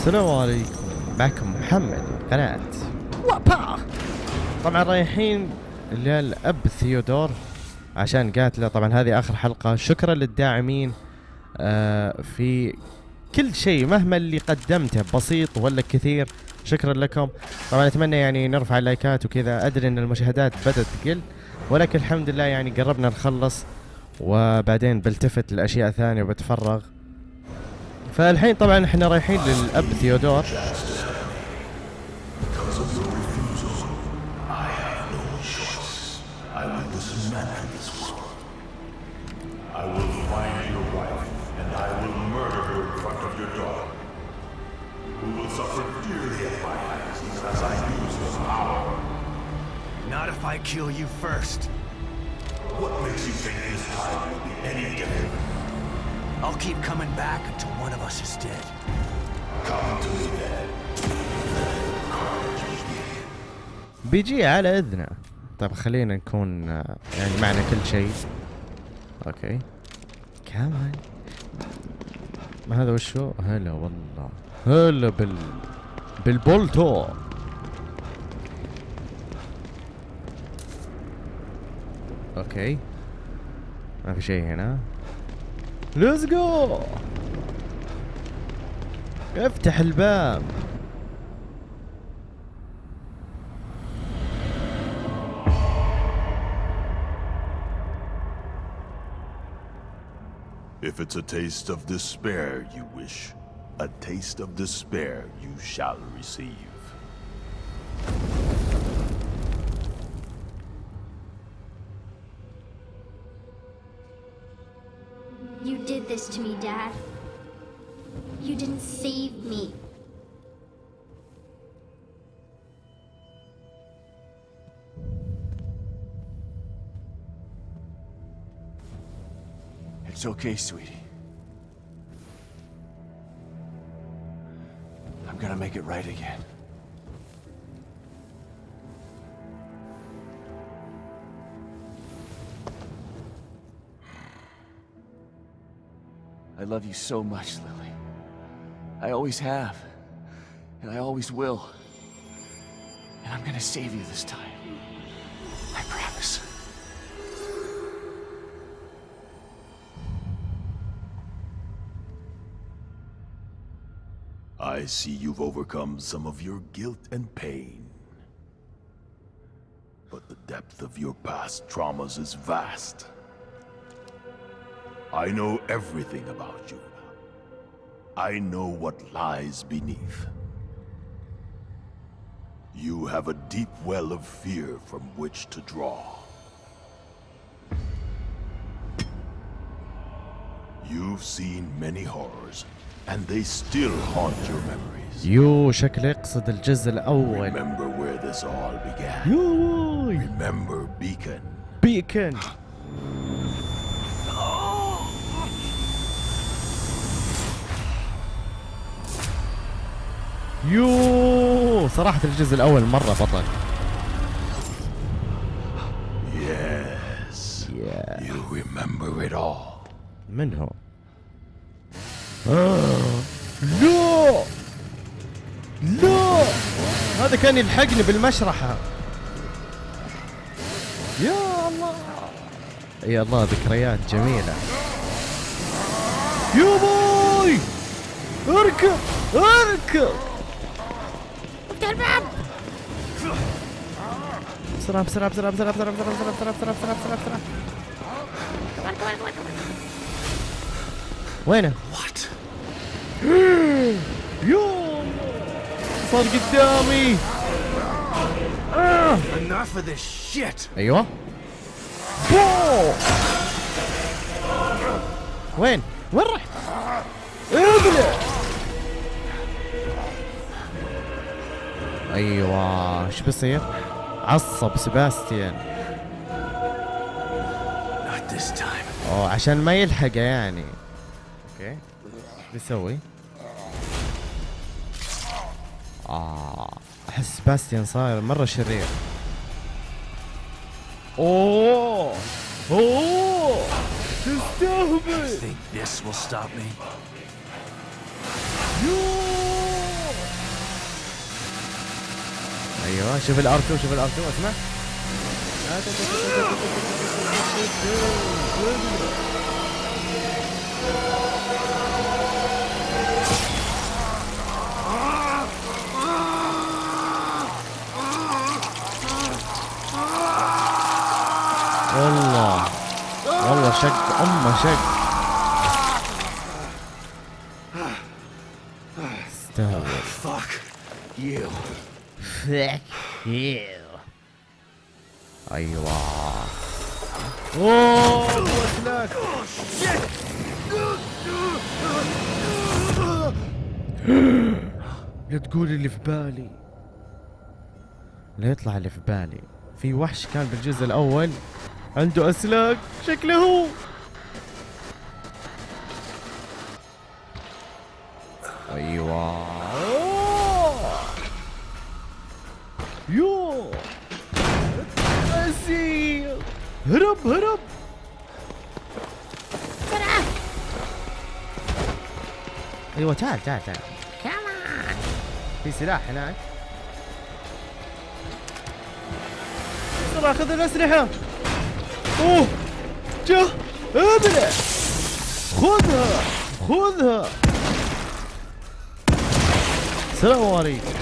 السلام عليكم. معكم محمد قناة وابا. طبعا رايحين للأب ثيودور عشان قاتله طبعا هذه آخر حلقة. شكرا للداعمين آه في كل شيء مهما اللي قدمته بسيط ولا كثير. شكرا لكم. طبعا أتمنى يعني نرفع اللايكات وكذا. أدري إن المشاهدات بدات تقل ولكن الحمد لله يعني قربنا نخلص وبعدين بلتفت لأشياء ثانية وبتفرغ. فالحين طبعا إحنا رايحين للاب ثيودور I kill you first. What makes you think this time will be any different? I'll keep coming back until one of us is dead. Come to me then. بيجي على إذنه. طيب خلينا نكون آه، يعني معنا كل شيء. okay. كمان ما هذا وشو؟ هلا والله. هلا بال بالبولتو. أوكي. ما في شيء هنا. ليتس جو افتح الباب If it's a taste of despair you wish, a taste of despair you shall receive. This to me, Dad. You didn't save me. It's okay, sweetie. I'm gonna make it right again. Love you so much, Lily. I always have. And I always will. And I'm gonna save you this time. I promise. I see you've overcome some of your guilt and pain. But the depth of your past traumas is vast. I know everything about you. I know what lies beneath. You have a deep well of fear from which to draw. You've seen many horrors, and they still haunt your memories. يو شكله يقصد الجزء الاول Remember where this all began. يوي Remember Beacon. بيكن يو صراحة الجزء الأول مرة بطل Yes. Yeah. You remember it all. من هو؟ آه. لا لا هذا كان يلحقني بالمشرحة يا الله يا الله ذكريات جميلة يا بوي اركب اركب افتح الباب بسرعة بسرعة بسرعة بسرعة بسرعة بسرعة بسرعة بسرعة بسرعة بسرعة بسرعة وينه؟ What? يو صار قدامي Enough of this shit! ايوه بو وين؟ وين رحت؟ ابلع أيوه. إيش بيصير؟ عصب سباستيان. أوه عشان ما يلحقه يعني. okay. إيش بيسوي؟ آه أحس سباستيان صاير مرة شرير. أوه! أوه! تستهبل Think this will stop me? يوه أيوه شوف ال R 2 شوف ال R 2 اسمع. والله والله شق أمه شق. استهبل Fuck you. أيوه. اوه وسلاك لا تقول اللي في بالي. لا يطلع اللي في بالي. في وحش كان بالجزء الأول. عنده أسلاك. شكله هو. أيوه. هرب هرب. أيوه تعال تعال تعال. كمان في سلاح هناك. بسرعة خذ الأسلحة. أوه. جا ابلع خذها خذها. السلام عليكم.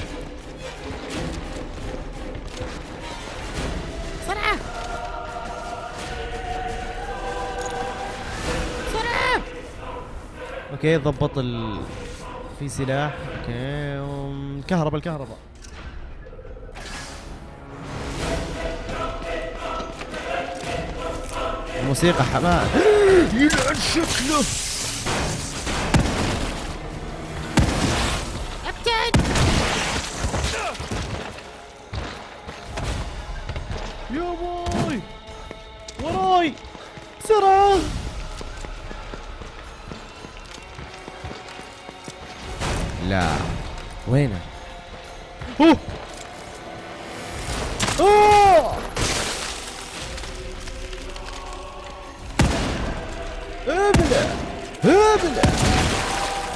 okay ضبط ال في سلاح. okay أم، الكهرباء الكهرباء. الموسيقى حماس يلعن شكله لا. وينه؟ أوه! أوه! ابلع ابلع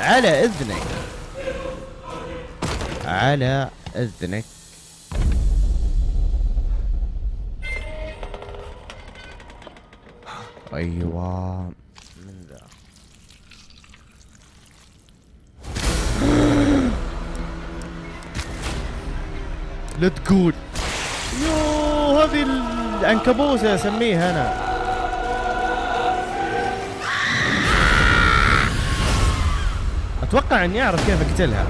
على إذنك. على إذنك. أيوه. لا تقول. يو هذه العنكبوسه أسميها أنا. أتوقع إني أعرف كيف أقتلها.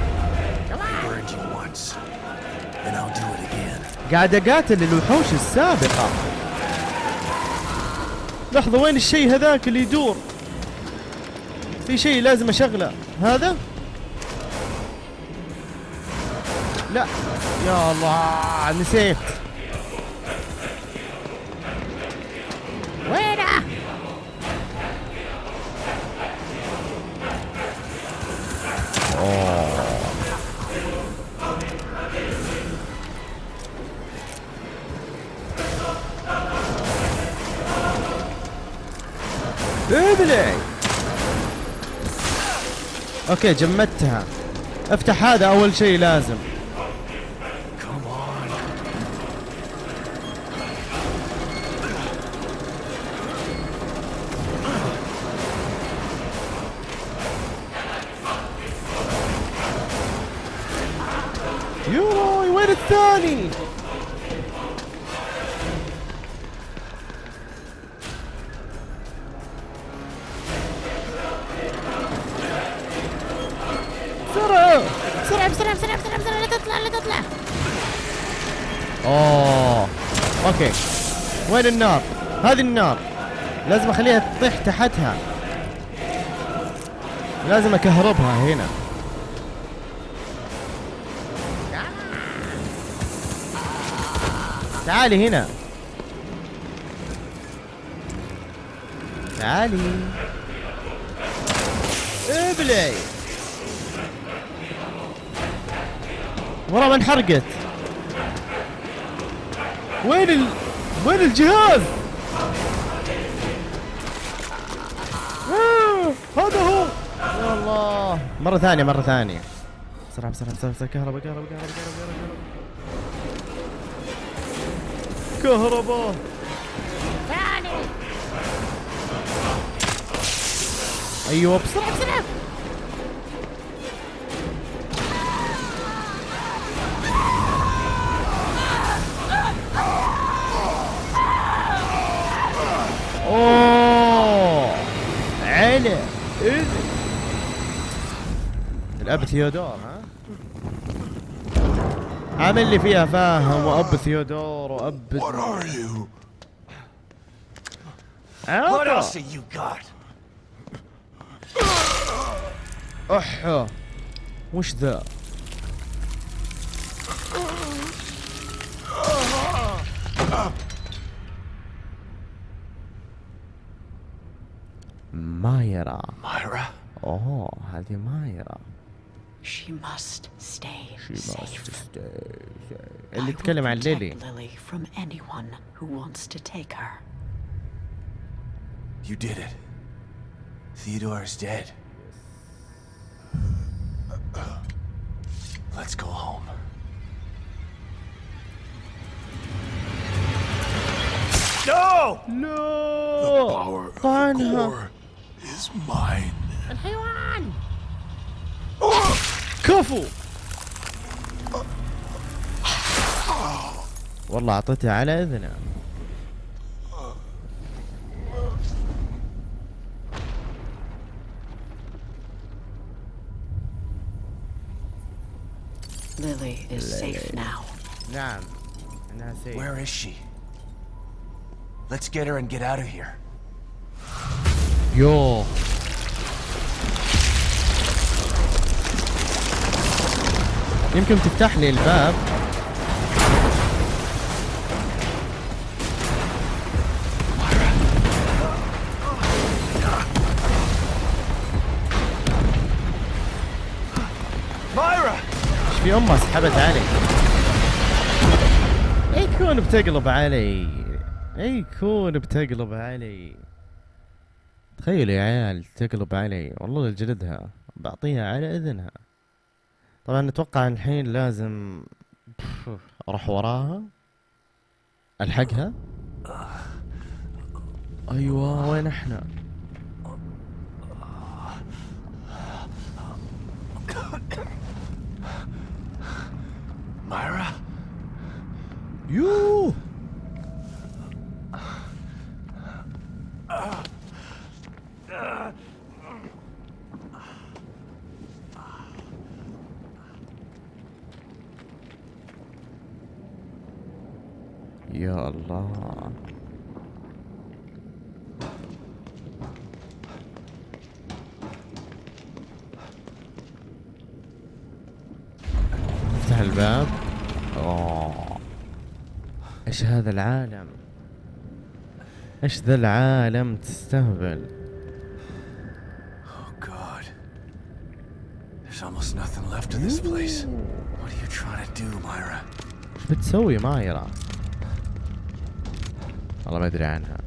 قاعد أقاتل الوحوش السابقة. لحظة وين الشيء هذاك اللي يدور؟ في شيء لازم أشغله. هذا؟ لا. يا الله نسيت. وينه؟ أوكي جمدتها. أفتح هذا أول شيء لازم. يوي وين الثاني؟ بسرعة بسرعة بسرعة بسرعة بسرعة بسرعة لا تطلع لا تطلع. اوه أوكي. وين النار؟ هذه النار. لازم أخليها تطيح تحتها. لازم أكهربها هنا. تعالي هنا. تعالي. ابلعي. ورا ما انحرقت. وين ال... وين الجهاز؟ آه، هذا هو. يا الله. مرة ثانية مرة ثانية. بسرعة بسرعة بسرعة كهرباء كهرباء كهرباء كهرباء. كهرباء أيوه بسرعة بسرعة. أوه علا إذن. الأب ثيودور ها؟ عامل لي فيها فاهم وأب ثيودور وأب What are you? What عطا. else have you got? أحا وش ذا مايرا Myra? أوه هذه مايرا She must stay She must safe. stay safe. I اللي will يتكلم عن protect ليلي Lily from anyone who wants to take her. You did it. Theodore is dead. Let's go home. No! لا Power of the طعنها core is mine. كفو والله اعطيتها على اذنه Lily is safe now. نعم انها سيف Where is she? Let's get her and get out of here. يو يمكن تفتح لي الباب. Myra! إيش في امها سحبت علي. اي كون بتقلب علي. اي كون بتقلب علي. تخيلوا يا عيال تقلب علي. والله لجلدها. بعطيها على إذنها. طبعا أتوقع الحين لازم أروح وراها. ألحقها؟ أيوه وين إحنا؟ Myra? يوه يا الله افتح الباب اوه إيش هذا العالم؟ إيش ذا العالم تستهبل؟ بتسوي مايرا؟ والله ما أدري عنها.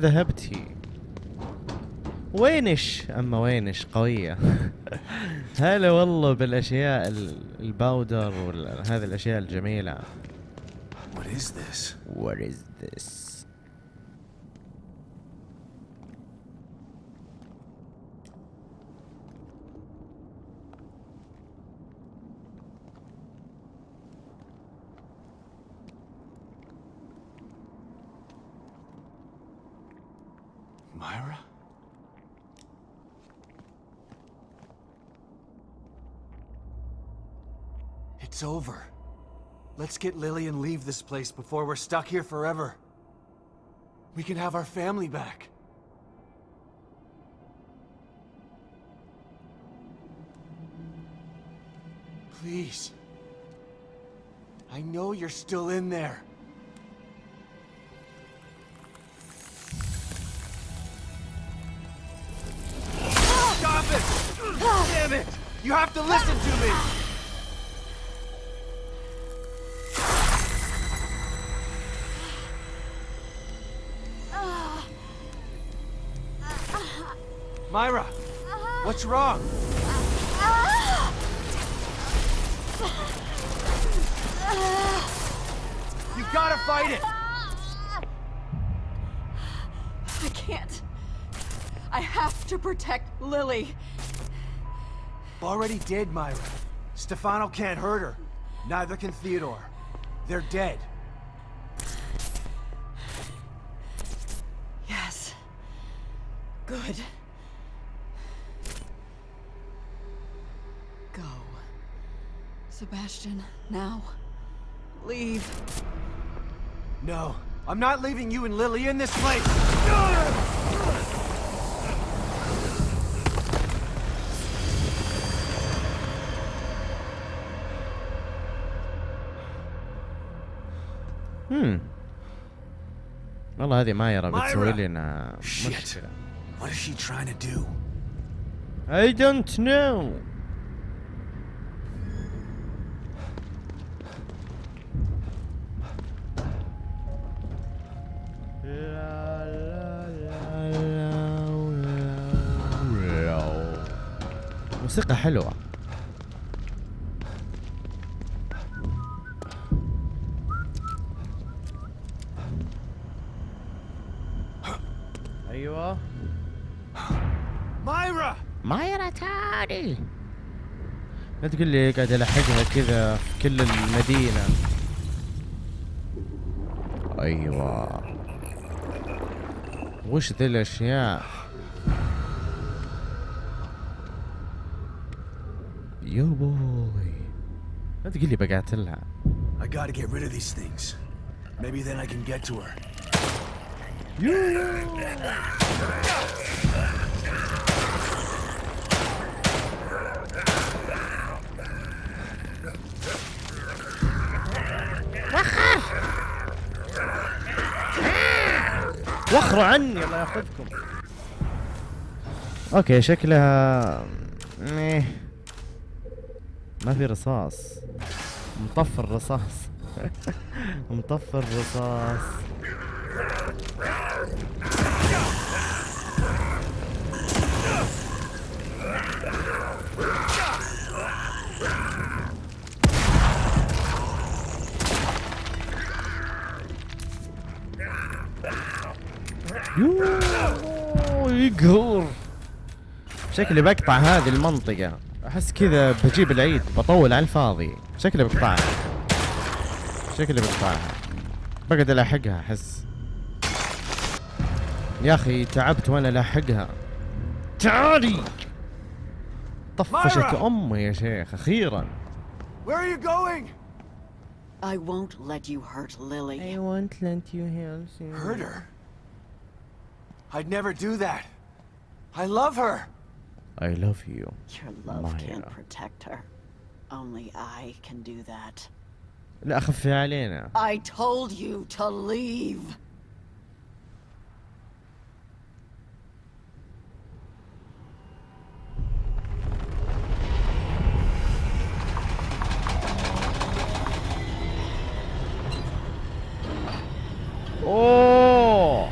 ذهبت؟ وينش؟ أما وينش قوية هلا والله بالأشياء ال- الباودر وهذه الأشياء الجميلة What is this? What is this? Myra? It's over. Let's get Lily and leave this place before we're stuck here forever. We can have our family back. Please. I know you're still in there. You have to listen to me! Myra! What's wrong? You gotta fight it! I can't. I have to protect Lily. Already dead, Myra. Stefano can't hurt her. Neither can Theodore. They're dead. Yes. Good. Go. Sebastian, now. Leave. No, I'm not leaving you and Lily in this place! والله هذه مايرة بتسوي. لنا. مشكلة What is she trying to do? I don't know موسيقى حلوة أيوه Myra! مايرة تعالي لا تقول لي قاعد الحقها كذا في كل المدينة. أيوه. وش ذي الأشياء؟ يو بوي. لا تقول لي بقاتلها I gotta get rid of these things. Maybe then I can get to her. وخروا عني الله ياخذكم. أوكي شكلها إيه. ما في رصاص. مطفي الرصاص مطفي الرصاص يقهر شكلي بقطع هذه المنطقة احس كذا بجيب العيد بطول على الفاضي شكلي بقطعها شكلي بقطعها بقعد الاحقها احس يا أخي تعبت وأنا الاحقها تعالي طفشت! امي يا شيخ أخيرا Where are you going? I won't let you hurt Lily. won't let you Hurt her? I'd never do that. I love her. I love you Your love can't Myra. protect her. Only I can do that. لا خفي علينا I told you to leave. اوه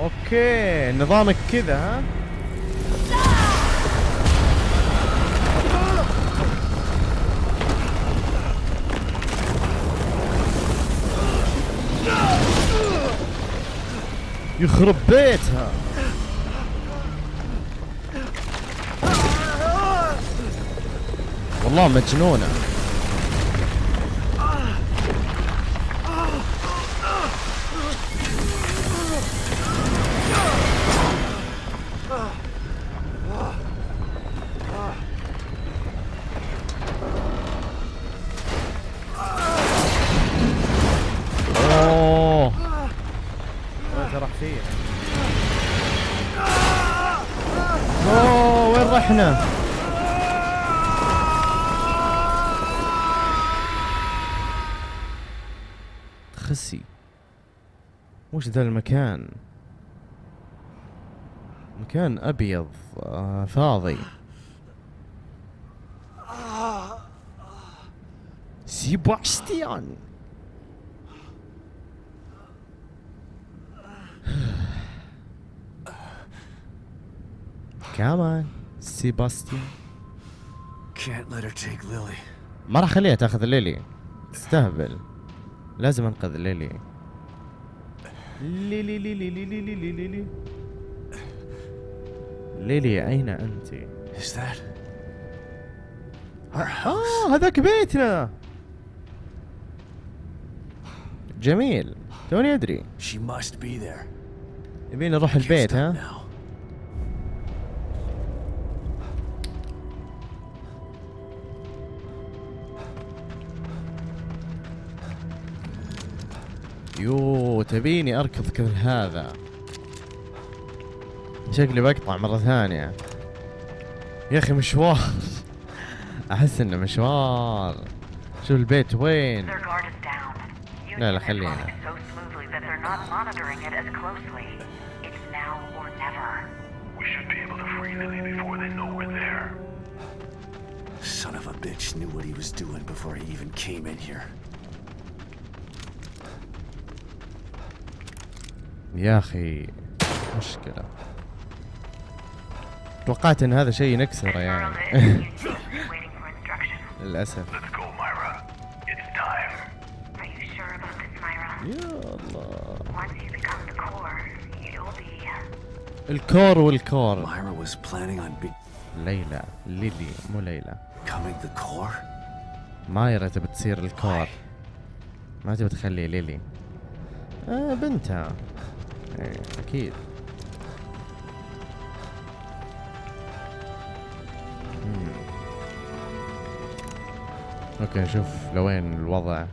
أوكي نظامك كذا ها؟ يخرب بيتها. والله مجنونة. خسي وش ذا المكان؟ مكان أبيض آه فاضي. سيباستيان. كمان سيباستيان Can't let her take Lily. ما راح أخليها تأخذ ليلي. تستهبل. لازم أنقذ ليلي. ليلي ليلي ليلي ليلي ليلي ليلي أين أنت؟ إيش ذا؟ our آه، هذاك بيتنا. جميل. توني أدري. She نروح البيت ها؟ يو تبيني أركض كل هذا. شكلي بقطع مرة ثانية. يا أخي مشوار. أحس إنه مشوار. شو البيت وين؟ لا لا خلينا. Son of a bitch knew what he was doing before he even came in here. يا أخي مشكلة. توقعت إن هذا شيء نكسره يعني. للأسف. يا الله. الكور والكور. ليلى ليلي مو ليلى. مايرا تبي تصير الكور. ما تبي تخلي ليلي. آه بنتها. إيه أكيد. مم. أوكي نشوف لوين الوضع.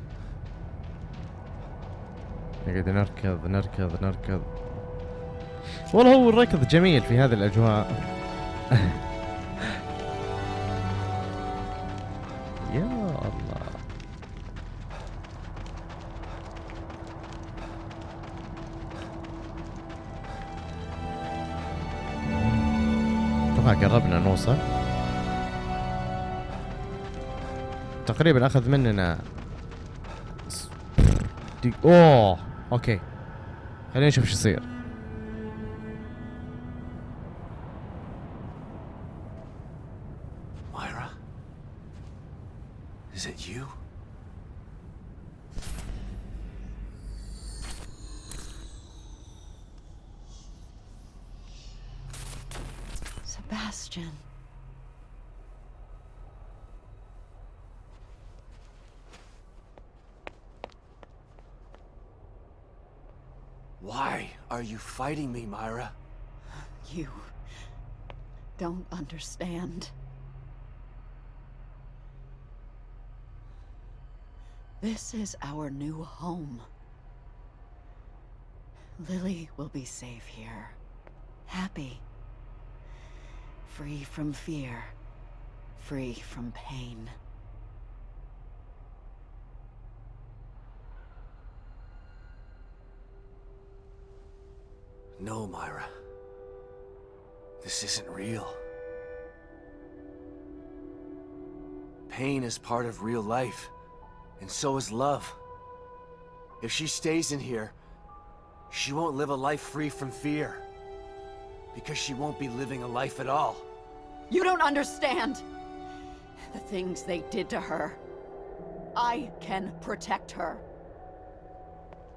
نقعد نركض نركض نركض. والله هو الركض جميل في هذه الأجواء. تقريبا أخذ مننا. أوه أوكي خلينا نشوف شو يصير fighting me, Myra? You don't understand. This is our new home. Lily will be safe here. Happy. Free from fear. Free from pain. No, Myra. This isn't real. Pain is part of real life, and so is love. If she stays in here, she won't live a life free from fear. Because she won't be living a life at all. You don't understand! The things they did to her. I can protect her.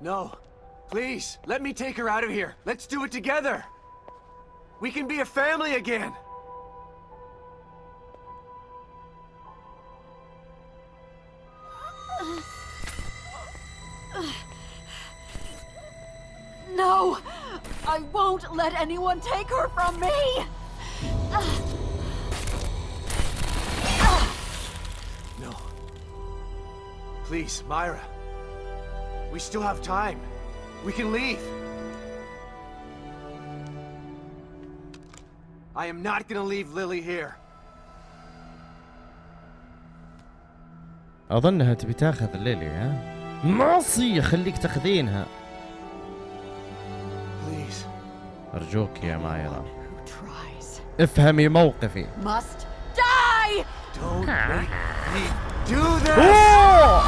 No. Please, let me take her out of here. Let's do it together. We can be a family again. No! I won't let anyone take her from me! No. Please, Myra. We still have time. We can leave. I am not gonna leave Lily here. اظنها تبي تاخذ ليلي ها ناصي خليك تاخذينها Please. ارجوك يا مايرا افهمي موقفي must die! Don't make me do this! اوه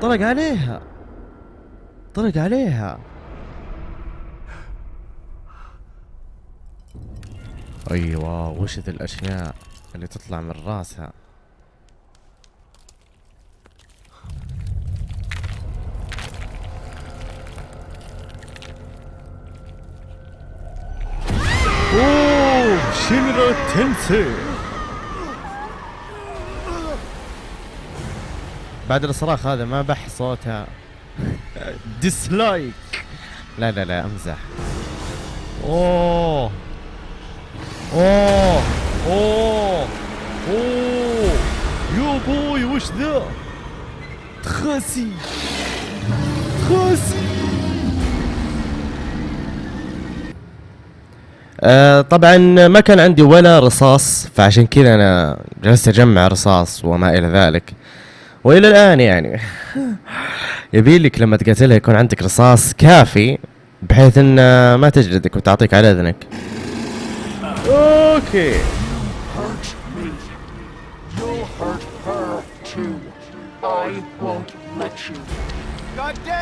طلق عليها طلق عليها. أيوه وش ذي الأشياء اللي تطلع من راسها. أوه شينرو تنسي؟ بعد الصراخ هذا ما بح صوتها. ديسلايك لا لا لا أمزح. أوه. أوه. أوه. أوه. يو بوي وش ذا؟ تخاسي. تخاسي. آه طبعا ما كان عندي ولا رصاص فعشان كذا أنا جلست أجمع رصاص وما إلى ذلك. وإلى الآن يعني. يبي لك لما تقاتلها يكون عندك رصاص كافي بحيث إن ما تجلدك وتعطيك على إذنك أوكي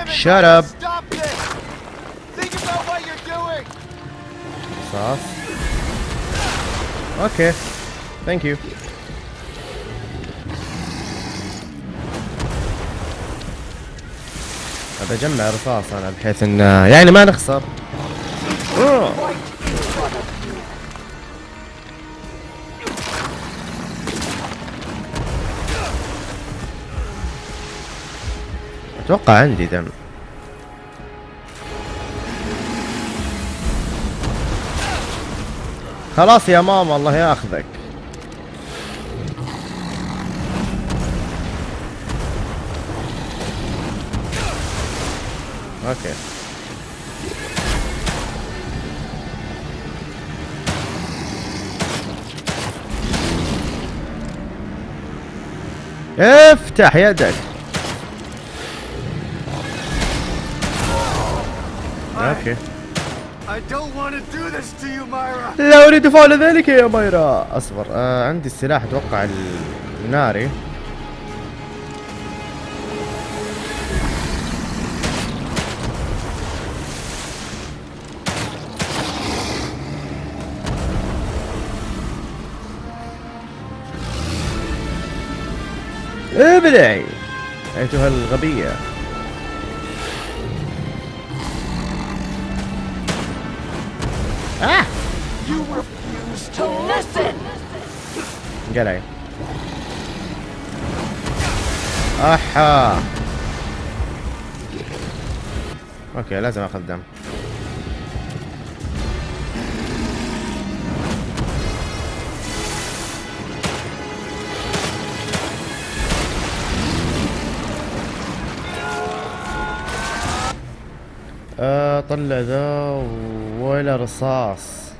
Shut up. Stop this. Think about what you're doing. Sauce. Okay. Thank you. ابى اجمع رصاص أنا بحيث إن يعني ما نخسر. أتوقع عندي دم خلاص يا ماما الله ياخذك أوكي. افتح يدك. أوكي! لا أريد فعل ذلك يا مايرا. أصبر آه عندي السلاح أتوقع الناري. ابلعي أيتها الغبية. آه. قلعي. أحا. أوكي لازم أخذ دم. طلع ذا ولا رصاص.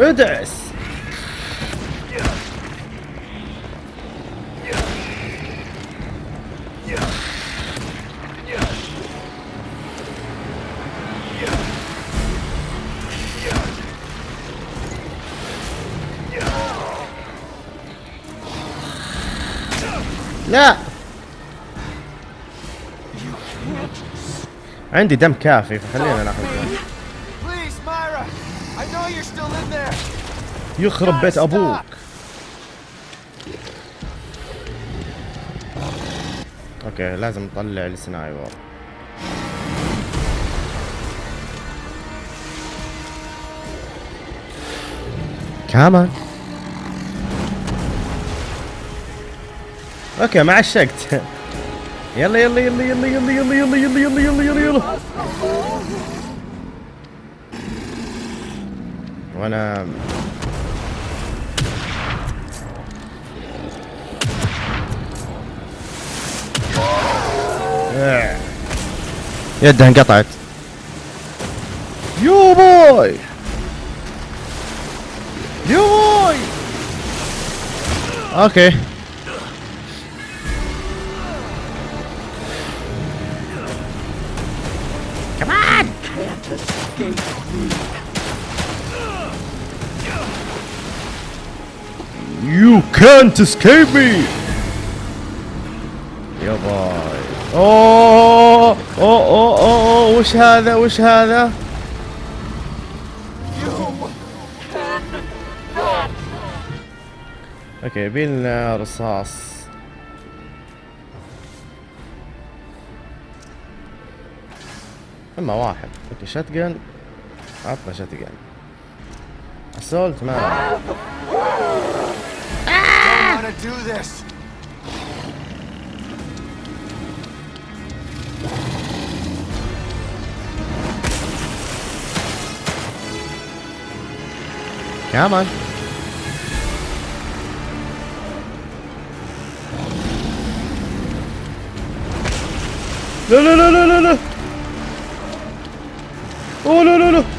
ادعس! لا. عندي دم كافي فخلينا ناخذ. يخرب بيت أبوك. okay لازم نطلع ال sniper. Come on. أوكي ما عشقت يلا يلا يلا يلا يلا يلا يلا يلا يلا يلا يلا يلا وأنا آه. يدها انقطعت يو بوي يو بوي أوكي can't escape me. يا باي. أوه أوه أوه أوه وش هذا؟ وش هذا؟ okay يبيلنا رصاص. أما واحد. okay shotgun. عطنا shotgun. assault ما gonna do this. Come on. No, no, no, no, no, no. Oh, no, no, no.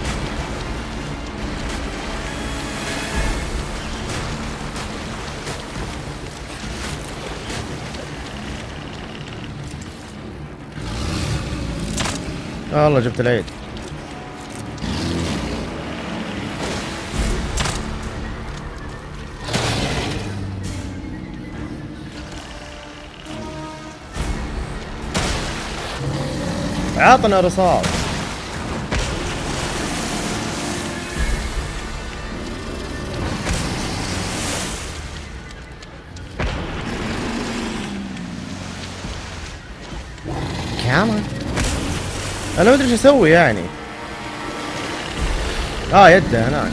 والله جبت العيد. عطنا رصاص. أنا ما أدري إيش أسوي يعني. آه يده هناك.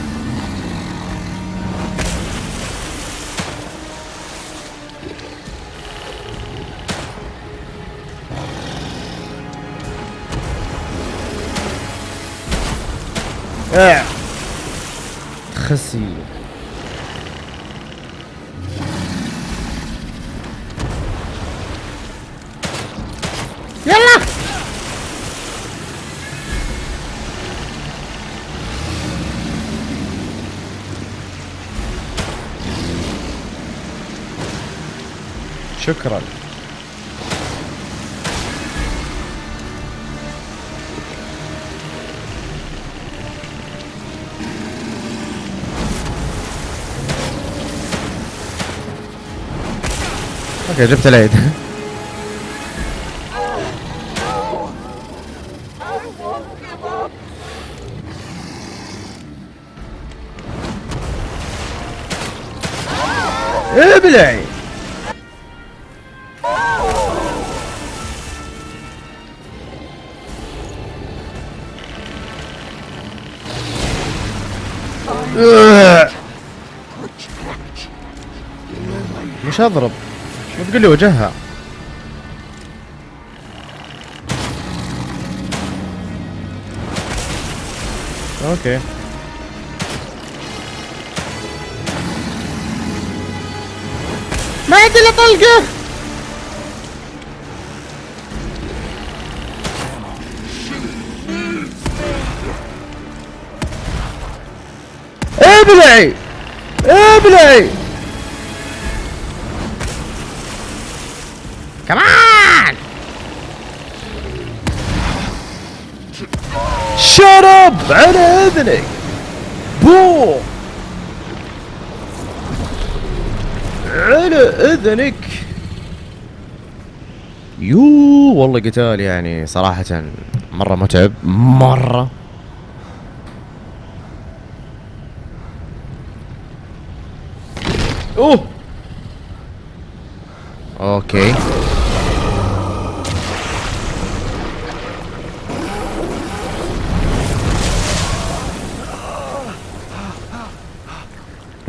اع خسي شكرا. أوكي جبت العيد. شو تقول لي وجهها؟ أوكي. ما عندي إلا طلقة. ابلعي ابلعي على أذنك. بو على أذنك. يو والله قتال يعني صراحة مرة متعب. مرة. أوه. okay.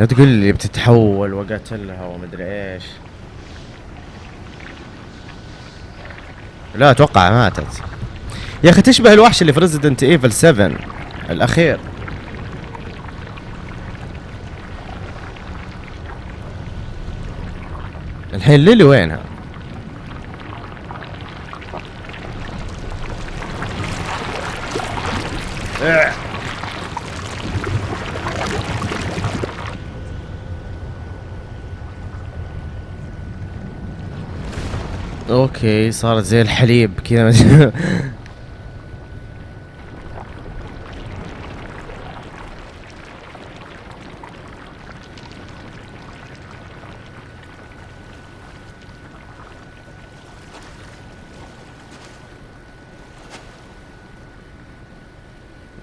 تقول لي بتتحول وقتلها ومدري إيش. لا أتوقع ماتت. يا أخي تشبه الوحش اللي في Resident Evil 7 الأخير. الحين ليلي وينها؟ أوكي صارت زي الحليب كذا.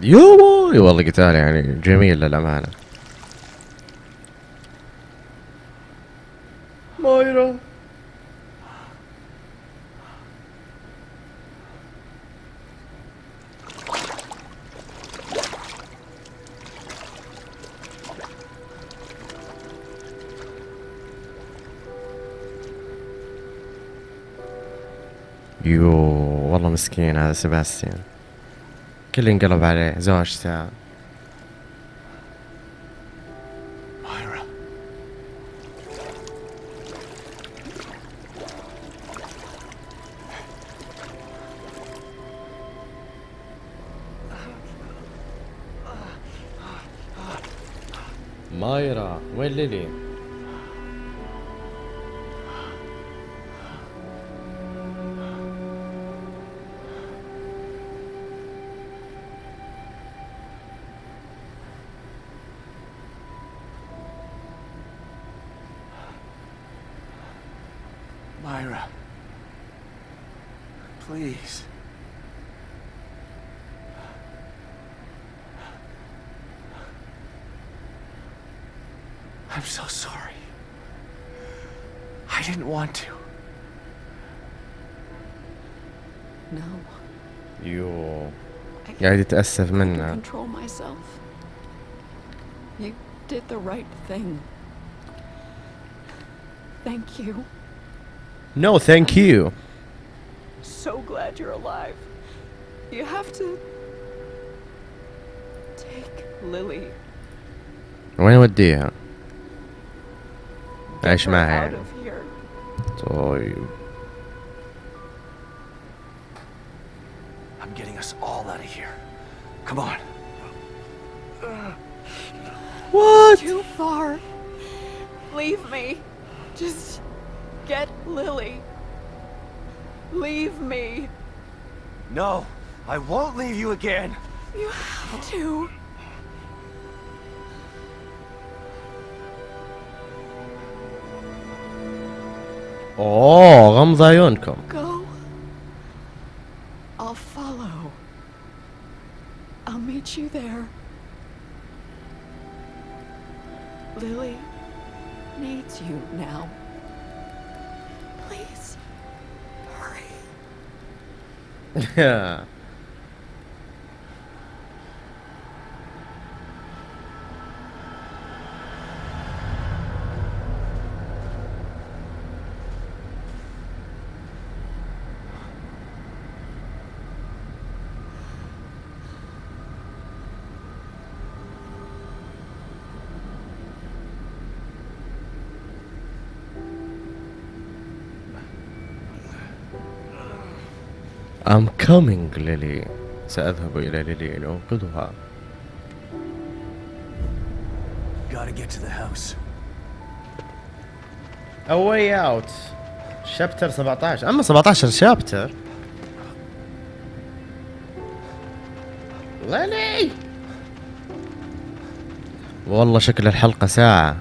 يوه والله قتال يعني جميل للأمانة. والله مسكين هذا سباستيان كل انقلب عليه زوجته Myra. مايرا وين ليلي؟ Myra. Please. I'm so sorry. I didn't want to. No. يو I قاعد يتأسف can't منها control myself. You did the right thing. Thank you. نو ثانك يو So glad you're alive. You have to take Lily وين اوديها؟ عيش her معها out يعني of here. طيب I'm getting us all out of here. Come on. Too far. Leave me. Just get Lily, leave me. No, I won't leave you again. You have to. Oh, Ramsayon come. Go. I'll follow. I'll meet you there. Lily needs you now. yeah. I'm coming ليلي سأذهب إلى ليلي لأنقذها. Gotta get to the house. A way out. شابتر 17 أما 17 شابتر ليلي والله شكل الحلقة ساعة.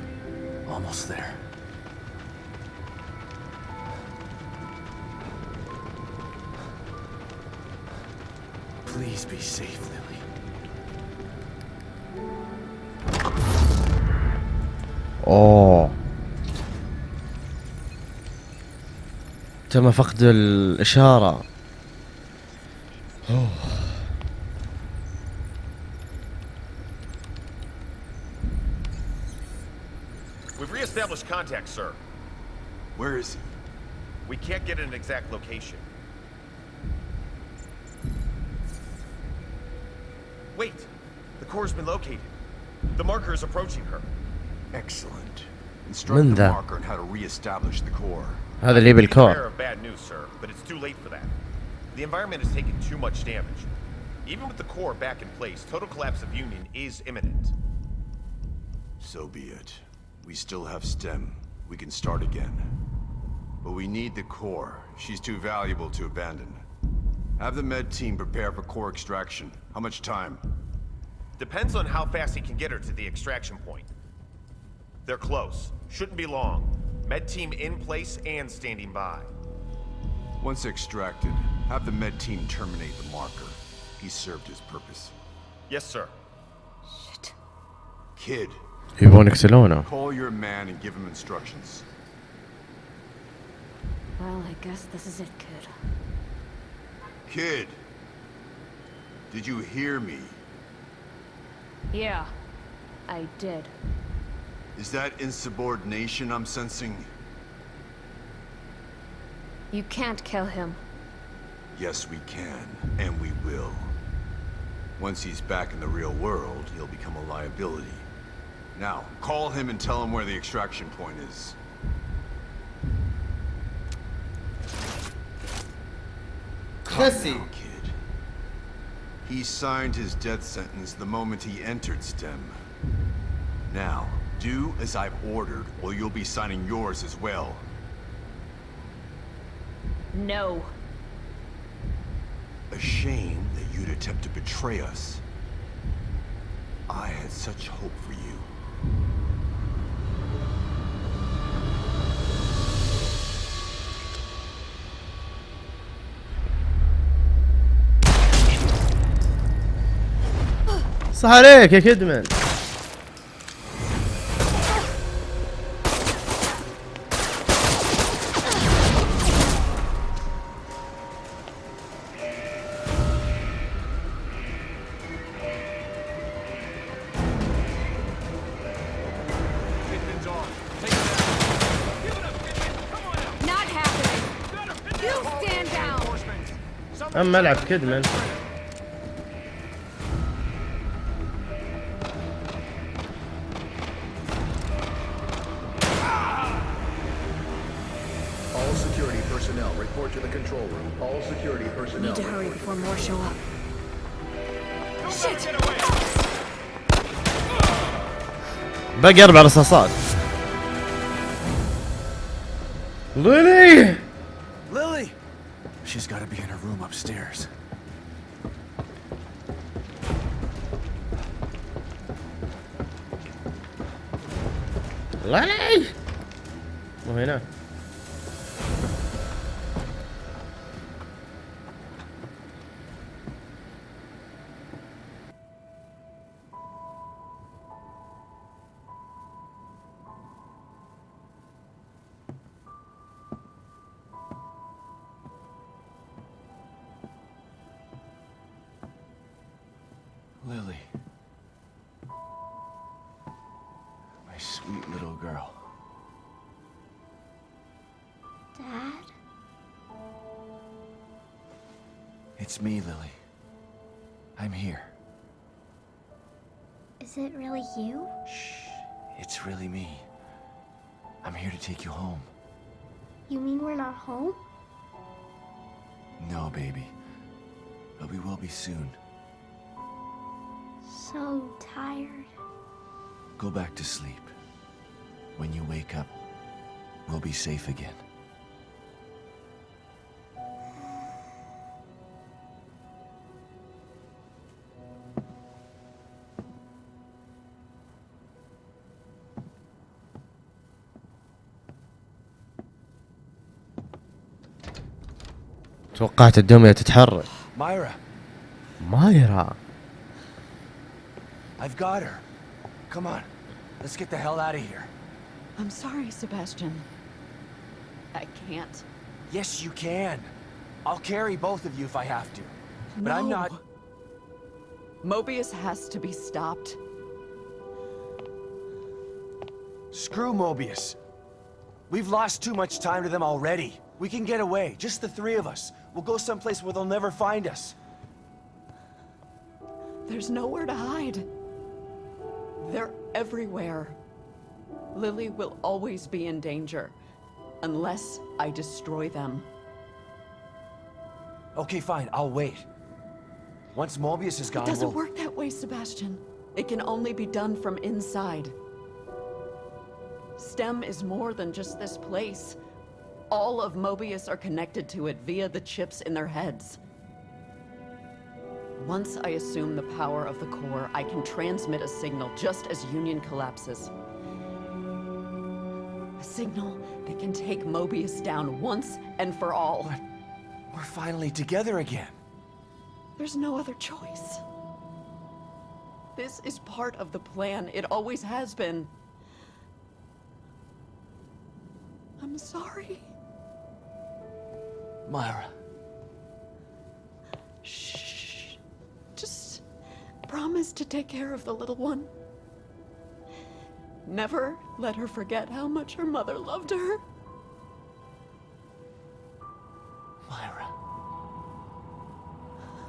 تم فقد الإشارة We've reestablished contact, sir. Where is he? We can't get an exact location. Wait! The core's been located. The marker is approaching her. Excellent. Instruct من the ذا؟ marker on how to re-establish the core. How did he? Bad news, sir, but it's too late for that. The environment has taken too much damage. Even with the core back in place, total collapse of Union is imminent. So be it. We still have STEM. We can start again. But we need the core. She's too valuable to abandon. Have the med team prepare for core extraction. How much time? Depends on how fast he can get her to the extraction point. They're close. Shouldn't be long. Med team in place and standing by. Once extracted, have the med team terminate the marker. He served his purpose. Yes, sir. Shit. Kid. He won't? Call your man and give him instructions. Well, I guess this is it, kid. Kid. Did you hear me? Yeah, I did. Is that insubordination I'm sensing? You can't kill him. Yes, we can, and we will. Once he's back in the real world, he'll become a liability. Now, call him and tell him where the extraction point is. Let's kid. He signed his death sentence the moment he entered STEM. Now, do as I've ordered, or you'll be signing yours as well. No. A shame that you'd attempt to betray us. I had such hope for you. صح عليك يا كدمن him get away. باقي أربع رصاصات. So tired. Go back to sleep. When you wake up, we'll be safe again. توقعت الدمية تتحرك Myra, مايرا I've got her. Come on. Let's get the hell out of here. I'm sorry, Sebastian. I can't. Yes, you can. I'll carry both of you if I have to. But I'm No. not... Mobius has to be stopped. Screw Mobius. We've lost too much time to them already. We can get away, just the three of us. We'll go someplace where they'll never find us. There's nowhere to hide. They're everywhere. Lily will always be in danger. Unless I destroy them. Okay, fine, I'll wait. Once Mobius is gone, It doesn't we'll... work that way, Sebastian. It can only be done from inside. STEM is more than just this place. All of Mobius are connected to it via the chips in their heads. Once I assume the power of the core, I can transmit a signal just as Union collapses. A signal that can take Mobius down once and for all. But we're finally together again. There's no other choice. This is part of the plan. It always has been. I'm sorry. Myra. Shh. Just promise to take care of the little one. Never let her forget how much her mother loved her. Myra.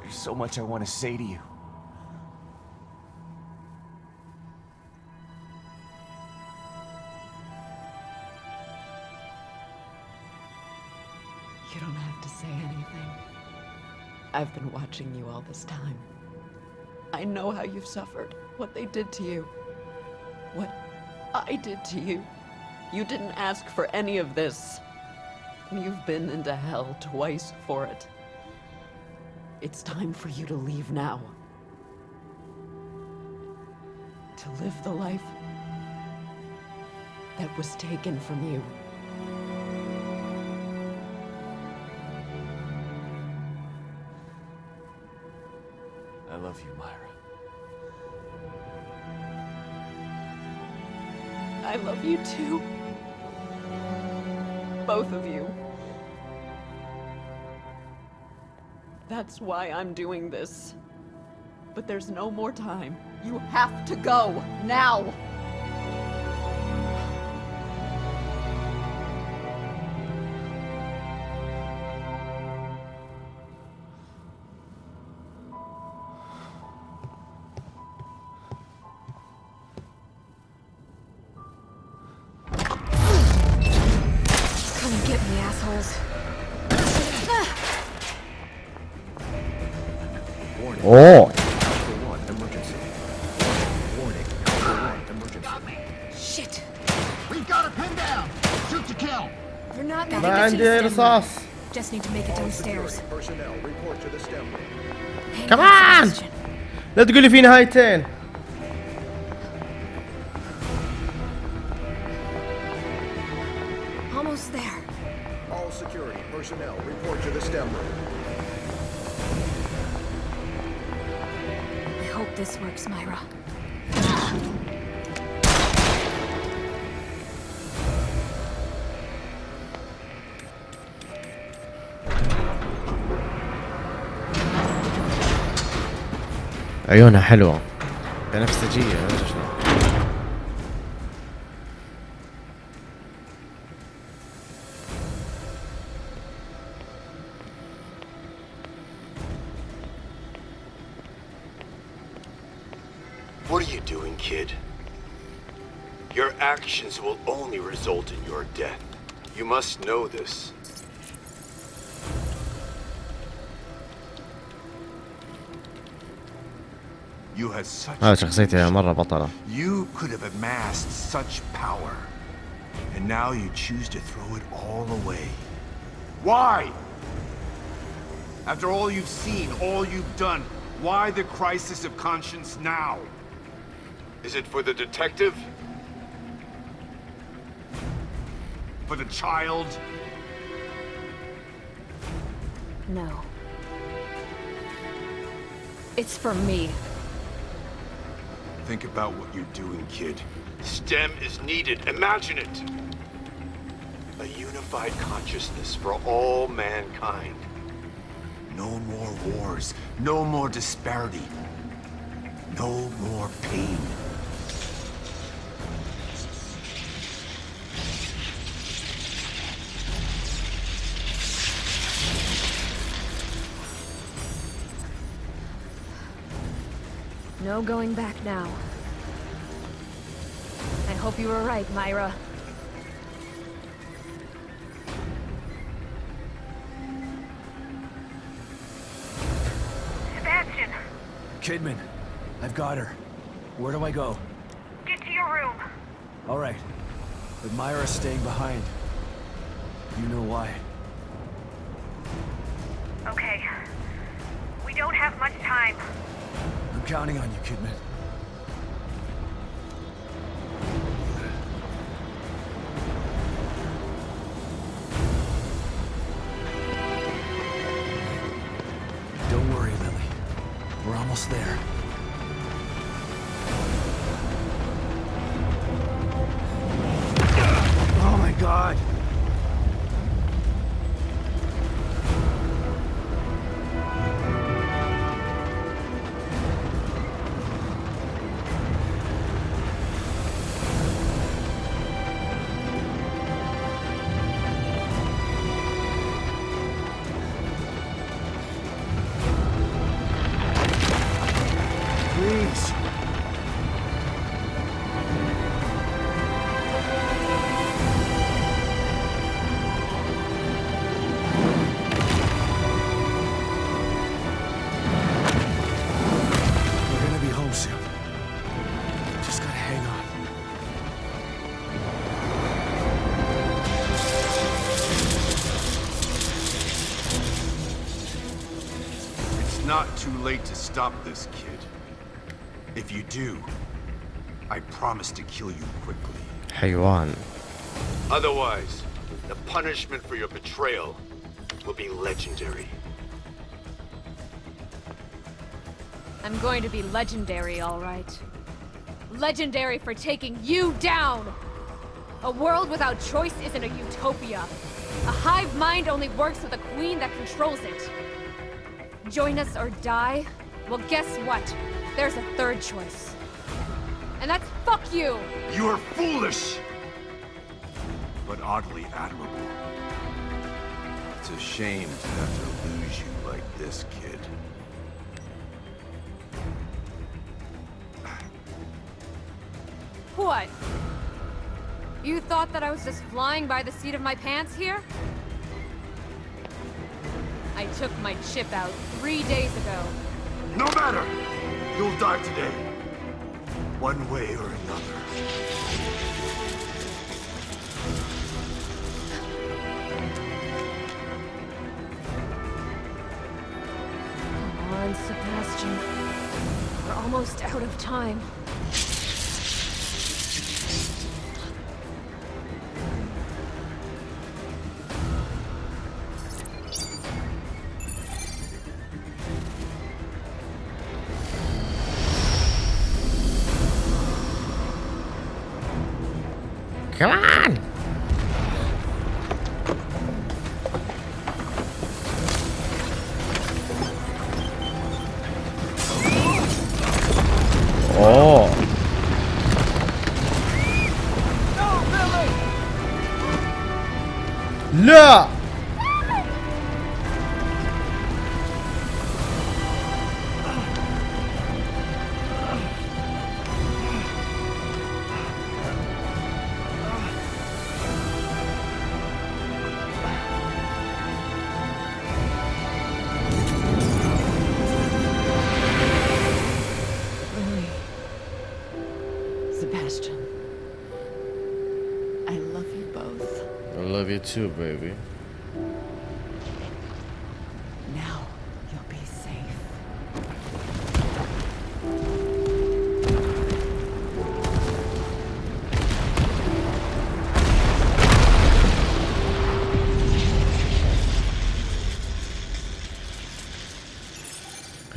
There's so much I want to say to you. You don't have to say anything. I've been watching you all this time. I know how you've suffered, what they did to you, what I did to you. You didn't ask for any of this. You've been into hell twice for it. It's time for you to leave now. To live the life that was taken from you. That's why I'm doing this. But there's no more time. You have to go, now! Come get me, assholes. emergency. Shit. We've got her pinned down. Shoot to kill. You're not ما gonna get to عندي the stem رصاص room. Just need to make it downstairs. Security personnel, report to the STEM room. عيونها حلوة بنفسجية ما أدري شلون. What are you doing, kid? Your actions will only result in your death. You must know this. هذا شخصيته مرة بطلة You could have amassed such power. And now you choose to throw it all away. Why? After all you've seen, all you've done, why the crisis of conscience now? Is it for the detective? For the child? No. It's for me. Think about what you're doing, kid. STEM is needed. Imagine it. A unified consciousness for all mankind. No more wars. No more disparity. No more pain. No going back now. I hope you were right, Myra. Sebastian, Kidman, I've got her. Where do I go? get to your room. All right. But Myra's staying behind. You know why. Counting on you, Kidman. late to stop this, kid. If you do, I promise to kill you quickly. Haywan. Otherwise, the punishment for your betrayal will be legendary. I'm going to be legendary, all right. Legendary for taking you down! A world without choice isn't a utopia. A hive mind only works with a queen that controls it. Join us or die? Well, guess what? There's a third choice. And that's fuck you! You are foolish! But oddly admirable. It's a shame to have to lose you like this, kid. What? You thought that I was just flying by the seat of my pants here? I took my chip out three days ago. No matter! You'll die today. One way or another. Come on, Sebastian. We're almost out of time. Come on!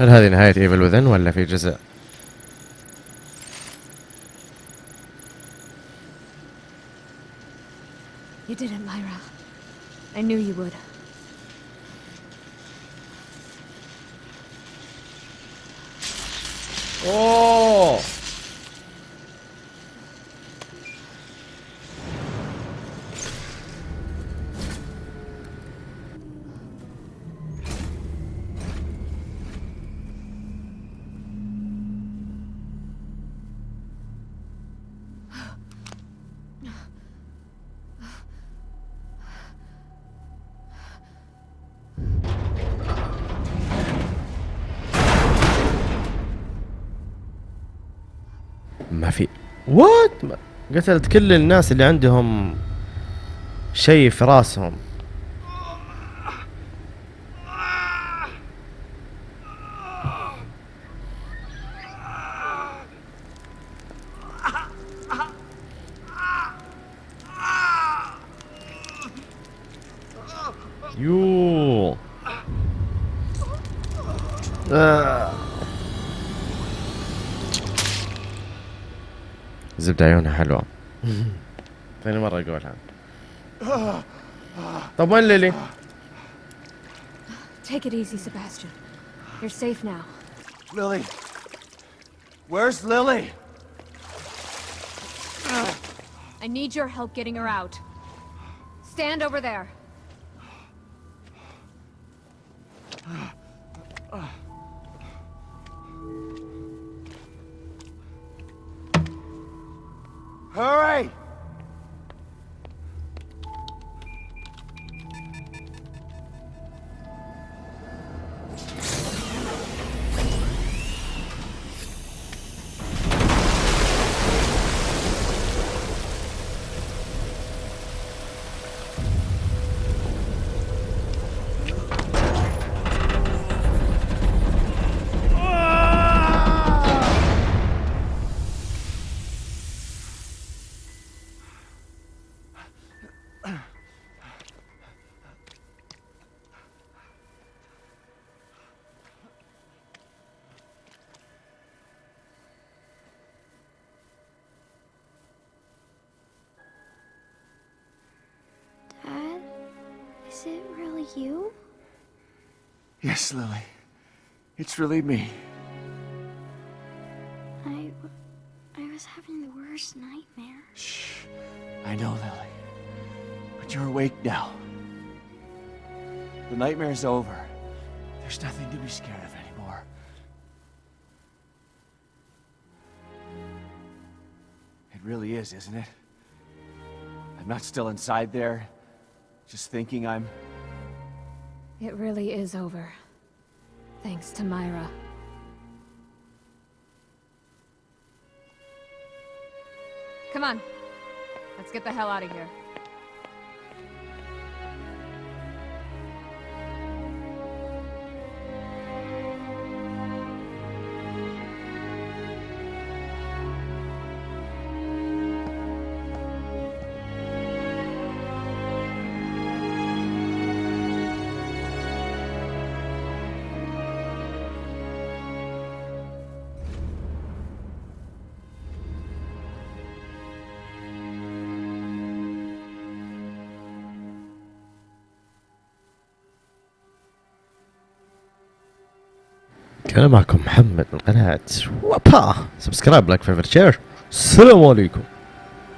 هل هذه نهاية إيفل وذن ولا في جزء؟ You did it, Myra. I knew you would. اوه ما في وات قتلت كل الناس اللي عندهم شيء في راسهم. زبدة عيونها حلوة ثاني مرة أقولها طب وين ليلي؟ Take it easy, Sebastian. You're safe now. Lily. Where's Lily? I need your help getting her out. Stand over there. You? Yes, Lily. It's really me. I... I was having the worst nightmare. Shh. I know, Lily. But you're awake now. The nightmare's over. There's nothing to be scared of anymore. It really is, isn't it? I'm not still inside there, just thinking I'm... It really is over. Thanks to Myra. Come on. Let's get the hell out of here. كان معكم محمد من قناة وبا subscribe like favorite share السلام عليكم.